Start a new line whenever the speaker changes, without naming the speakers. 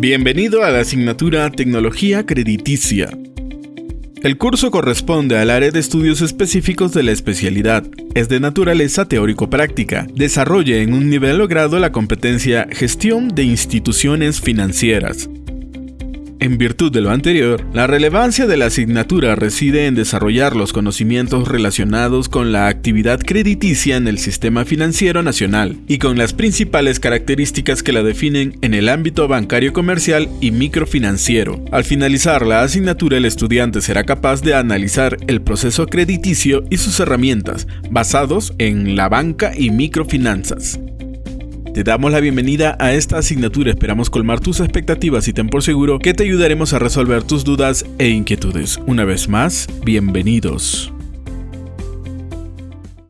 Bienvenido a la asignatura Tecnología Crediticia. El curso corresponde al área de estudios específicos de la especialidad. Es de naturaleza teórico-práctica. Desarrolla en un nivel logrado la competencia Gestión de instituciones financieras. En virtud de lo anterior, la relevancia de la asignatura reside en desarrollar los conocimientos relacionados con la actividad crediticia en el sistema financiero nacional y con las principales características que la definen en el ámbito bancario comercial y microfinanciero. Al finalizar la asignatura, el estudiante será capaz de analizar el proceso crediticio y sus herramientas, basados en la banca y microfinanzas. Te damos la bienvenida a esta asignatura, esperamos colmar tus expectativas y ten por seguro que te ayudaremos a resolver tus dudas e inquietudes. Una vez más, bienvenidos.